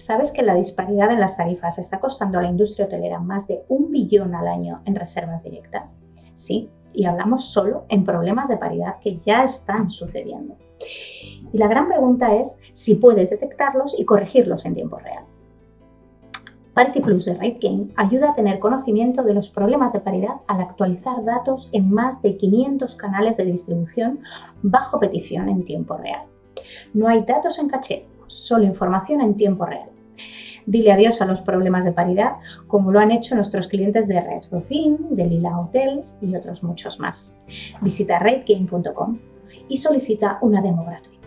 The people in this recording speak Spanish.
¿Sabes que la disparidad en las tarifas está costando a la industria hotelera más de un billón al año en reservas directas? Sí, y hablamos solo en problemas de paridad que ya están sucediendo. Y la gran pregunta es si puedes detectarlos y corregirlos en tiempo real. Parity Plus de RateGain ayuda a tener conocimiento de los problemas de paridad al actualizar datos en más de 500 canales de distribución bajo petición en tiempo real. No hay datos en caché, solo información en tiempo real. Dile adiós a los problemas de paridad, como lo han hecho nuestros clientes de Red Rufin, de Lila Hotels y otros muchos más. Visita rategame.com y solicita una demo gratuita.